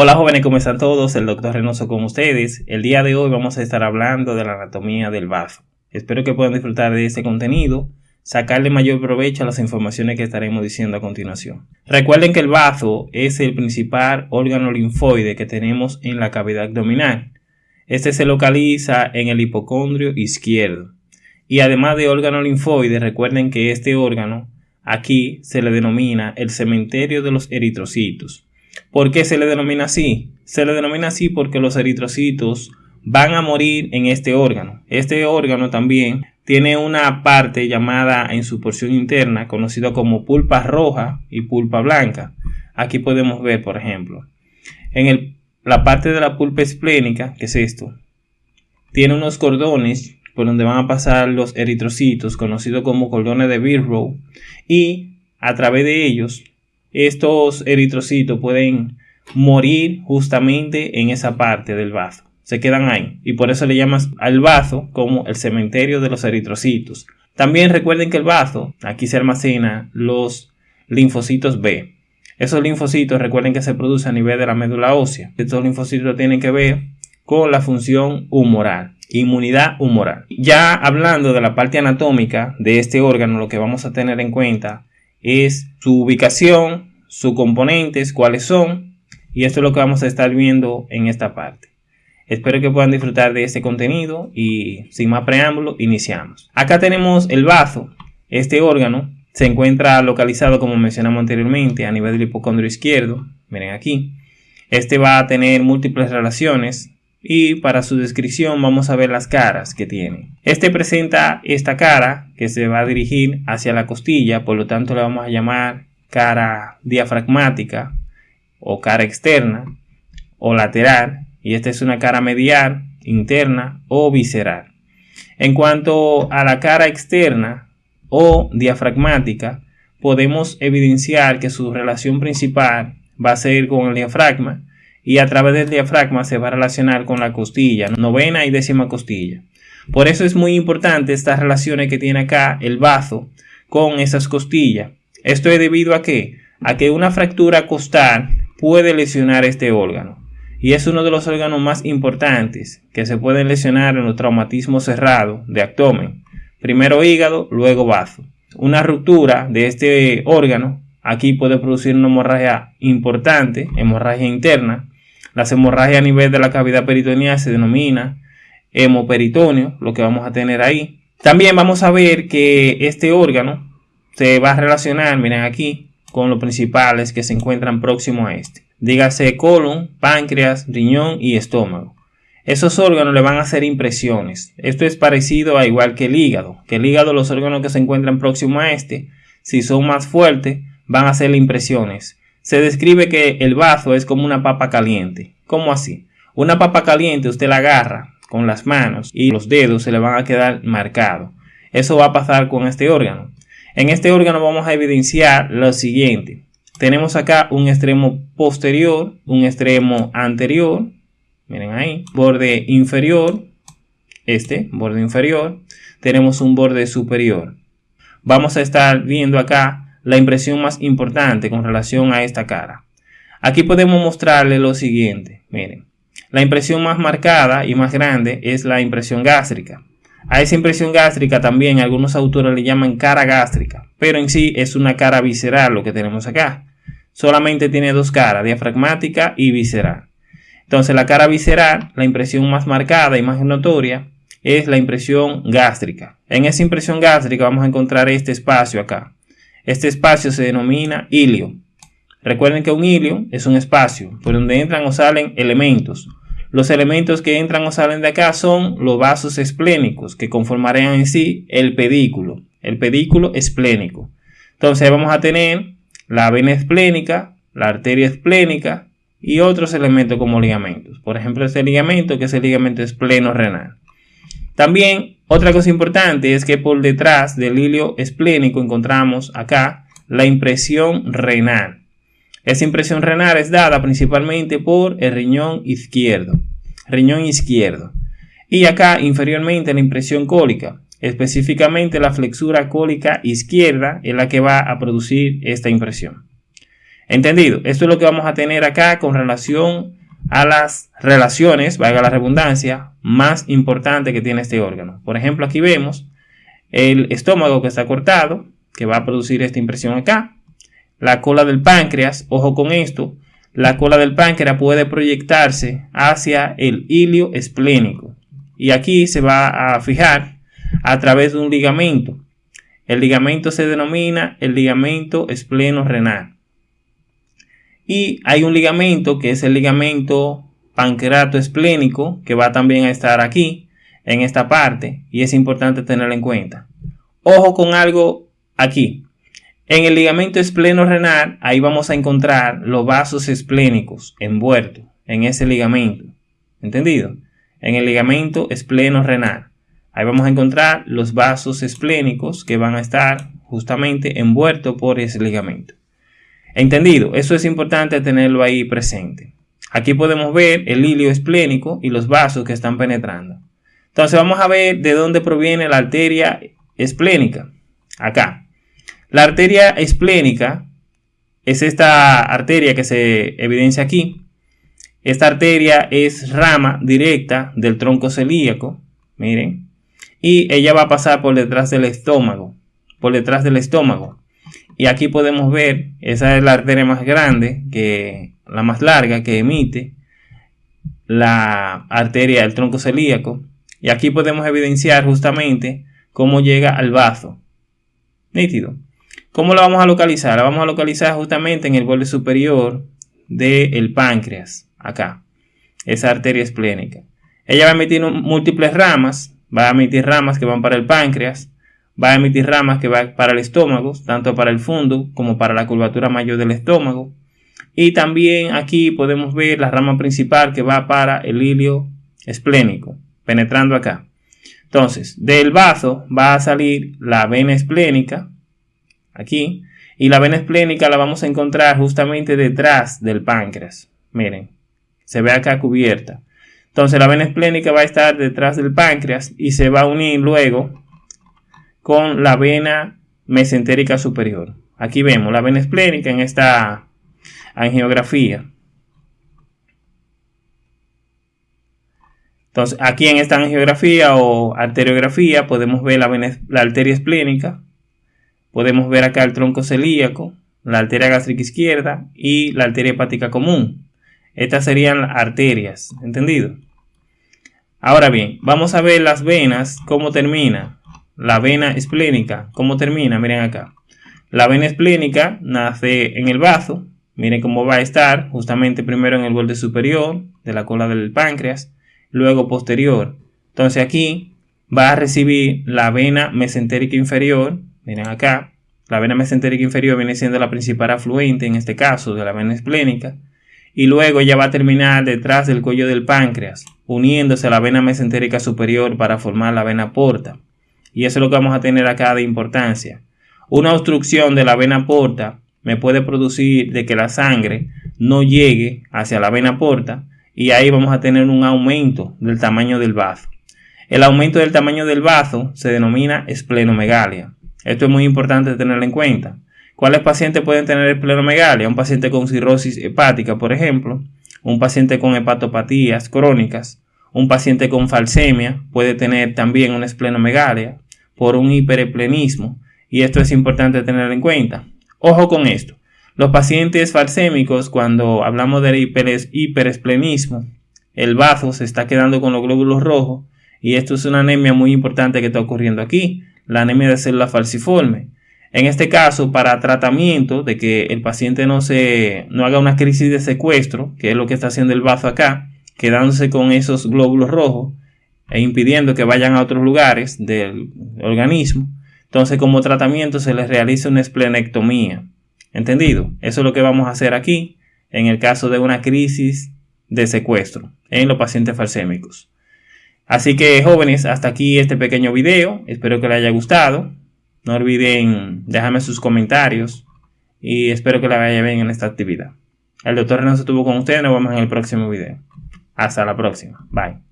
Hola jóvenes, ¿cómo están todos? El doctor Reynoso con ustedes. El día de hoy vamos a estar hablando de la anatomía del bazo. Espero que puedan disfrutar de este contenido, sacarle mayor provecho a las informaciones que estaremos diciendo a continuación. Recuerden que el bazo es el principal órgano linfoide que tenemos en la cavidad abdominal. Este se localiza en el hipocondrio izquierdo. Y además de órgano linfoide, recuerden que este órgano aquí se le denomina el cementerio de los eritrocitos. ¿Por qué se le denomina así? Se le denomina así porque los eritrocitos van a morir en este órgano. Este órgano también tiene una parte llamada en su porción interna, conocida como pulpa roja y pulpa blanca. Aquí podemos ver, por ejemplo, en la parte de la pulpa esplénica, que es esto, tiene unos cordones por donde van a pasar los eritrocitos, conocidos como cordones de Birrow, y a través de ellos estos eritrocitos pueden morir justamente en esa parte del vaso. Se quedan ahí y por eso le llamas al vaso como el cementerio de los eritrocitos. También recuerden que el vaso, aquí se almacena los linfocitos B. Esos linfocitos recuerden que se producen a nivel de la médula ósea. Estos linfocitos tienen que ver con la función humoral, inmunidad humoral. Ya hablando de la parte anatómica de este órgano, lo que vamos a tener en cuenta es su ubicación, sus componentes, cuáles son, y esto es lo que vamos a estar viendo en esta parte. Espero que puedan disfrutar de este contenido y sin más preámbulo, iniciamos. Acá tenemos el bazo. Este órgano se encuentra localizado, como mencionamos anteriormente, a nivel del hipocondrio izquierdo. Miren aquí. Este va a tener múltiples relaciones y para su descripción vamos a ver las caras que tiene. Este presenta esta cara que se va a dirigir hacia la costilla, por lo tanto le vamos a llamar cara diafragmática o cara externa o lateral y esta es una cara medial, interna o visceral. En cuanto a la cara externa o diafragmática, podemos evidenciar que su relación principal va a ser con el diafragma y a través del diafragma se va a relacionar con la costilla, novena y décima costilla. Por eso es muy importante estas relaciones que tiene acá el bazo con esas costillas. Esto es debido a que a que una fractura costal puede lesionar este órgano y es uno de los órganos más importantes que se pueden lesionar en los traumatismos cerrados de abdomen. Primero hígado, luego bazo. Una ruptura de este órgano aquí puede producir una hemorragia importante, hemorragia interna, las hemorragias a nivel de la cavidad peritoneal se denomina hemoperitoneo, lo que vamos a tener ahí. También vamos a ver que este órgano se va a relacionar, miren aquí, con los principales que se encuentran próximos a este. Dígase colon, páncreas, riñón y estómago. Esos órganos le van a hacer impresiones. Esto es parecido a igual que el hígado. Que el hígado, los órganos que se encuentran próximos a este, si son más fuertes, van a hacerle impresiones se describe que el bazo es como una papa caliente. ¿Cómo así? Una papa caliente usted la agarra con las manos y los dedos se le van a quedar marcados. Eso va a pasar con este órgano. En este órgano vamos a evidenciar lo siguiente. Tenemos acá un extremo posterior, un extremo anterior, miren ahí, borde inferior, este, borde inferior, tenemos un borde superior. Vamos a estar viendo acá la impresión más importante con relación a esta cara. Aquí podemos mostrarle lo siguiente. Miren, la impresión más marcada y más grande es la impresión gástrica. A esa impresión gástrica también algunos autores le llaman cara gástrica, pero en sí es una cara visceral lo que tenemos acá. Solamente tiene dos caras, diafragmática y visceral. Entonces la cara visceral, la impresión más marcada y más notoria, es la impresión gástrica. En esa impresión gástrica vamos a encontrar este espacio acá. Este espacio se denomina hilio. Recuerden que un hilio es un espacio por donde entran o salen elementos. Los elementos que entran o salen de acá son los vasos esplénicos que conformarían en sí el pedículo, el pedículo esplénico. Entonces vamos a tener la vena esplénica, la arteria esplénica y otros elementos como ligamentos. Por ejemplo, este ligamento que es el ligamento espleno renal. También otra cosa importante es que por detrás del hilio esplénico encontramos acá la impresión renal. Esa impresión renal es dada principalmente por el riñón izquierdo. Riñón izquierdo. Y acá inferiormente la impresión cólica. Específicamente la flexura cólica izquierda es la que va a producir esta impresión. ¿Entendido? Esto es lo que vamos a tener acá con relación a las relaciones, valga la redundancia, más importante que tiene este órgano. Por ejemplo, aquí vemos el estómago que está cortado, que va a producir esta impresión acá. La cola del páncreas, ojo con esto, la cola del páncreas puede proyectarse hacia el hilio esplénico. Y aquí se va a fijar a través de un ligamento. El ligamento se denomina el ligamento espleno-renal. Y hay un ligamento que es el ligamento pancreato esplénico que va también a estar aquí en esta parte y es importante tenerlo en cuenta. Ojo con algo aquí. En el ligamento espleno renal, ahí vamos a encontrar los vasos esplénicos envueltos en ese ligamento. ¿Entendido? En el ligamento espleno renal. Ahí vamos a encontrar los vasos esplénicos que van a estar justamente envueltos por ese ligamento. Entendido, eso es importante tenerlo ahí presente. Aquí podemos ver el hilio esplénico y los vasos que están penetrando. Entonces vamos a ver de dónde proviene la arteria esplénica. Acá. La arteria esplénica es esta arteria que se evidencia aquí. Esta arteria es rama directa del tronco celíaco. Miren. Y ella va a pasar por detrás del estómago. Por detrás del estómago. Y aquí podemos ver, esa es la arteria más grande, que la más larga que emite la arteria del tronco celíaco. Y aquí podemos evidenciar justamente cómo llega al bazo. Nítido. ¿Cómo la vamos a localizar? La vamos a localizar justamente en el borde superior del páncreas, acá. Esa arteria esplénica. Ella va a emitir múltiples ramas, va a emitir ramas que van para el páncreas, va a emitir ramas que van para el estómago, tanto para el fondo como para la curvatura mayor del estómago. Y también aquí podemos ver la rama principal que va para el hilio esplénico, penetrando acá. Entonces, del bazo va a salir la vena esplénica, aquí, y la vena esplénica la vamos a encontrar justamente detrás del páncreas. Miren, se ve acá cubierta. Entonces, la vena esplénica va a estar detrás del páncreas y se va a unir luego con la vena mesentérica superior. Aquí vemos la vena esplénica en esta angiografía. Entonces, aquí en esta angiografía o arteriografía podemos ver la, la arteria esplénica, podemos ver acá el tronco celíaco, la arteria gástrica izquierda y la arteria hepática común. Estas serían arterias, ¿entendido? Ahora bien, vamos a ver las venas, cómo termina la vena esplénica, ¿cómo termina? Miren acá. La vena esplénica nace en el bazo. Miren cómo va a estar justamente primero en el borde superior de la cola del páncreas, luego posterior. Entonces aquí va a recibir la vena mesentérica inferior. Miren acá. La vena mesentérica inferior viene siendo la principal afluente, en este caso, de la vena esplénica. Y luego ya va a terminar detrás del cuello del páncreas, uniéndose a la vena mesentérica superior para formar la vena porta. Y eso es lo que vamos a tener acá de importancia. Una obstrucción de la vena porta me puede producir de que la sangre no llegue hacia la vena porta y ahí vamos a tener un aumento del tamaño del bazo. El aumento del tamaño del bazo se denomina esplenomegalia. Esto es muy importante tenerlo en cuenta. ¿Cuáles pacientes pueden tener esplenomegalia? Un paciente con cirrosis hepática, por ejemplo, un paciente con hepatopatías crónicas, un paciente con falsemia puede tener también una esplenomegalia, por un hipereplenismo y esto es importante tener en cuenta. Ojo con esto. Los pacientes falsémicos, cuando hablamos del hiperesplenismo, el bazo se está quedando con los glóbulos rojos y esto es una anemia muy importante que está ocurriendo aquí, la anemia de célula falciforme. En este caso, para tratamiento de que el paciente no, se, no haga una crisis de secuestro, que es lo que está haciendo el bazo acá, quedándose con esos glóbulos rojos, e impidiendo que vayan a otros lugares del organismo, entonces como tratamiento se les realiza una esplenectomía. ¿Entendido? Eso es lo que vamos a hacer aquí en el caso de una crisis de secuestro en los pacientes falsémicos. Así que jóvenes, hasta aquí este pequeño video. Espero que les haya gustado. No olviden dejarme sus comentarios y espero que les vaya bien en esta actividad. El doctor Renato estuvo con ustedes. Nos vemos en el próximo video. Hasta la próxima. Bye.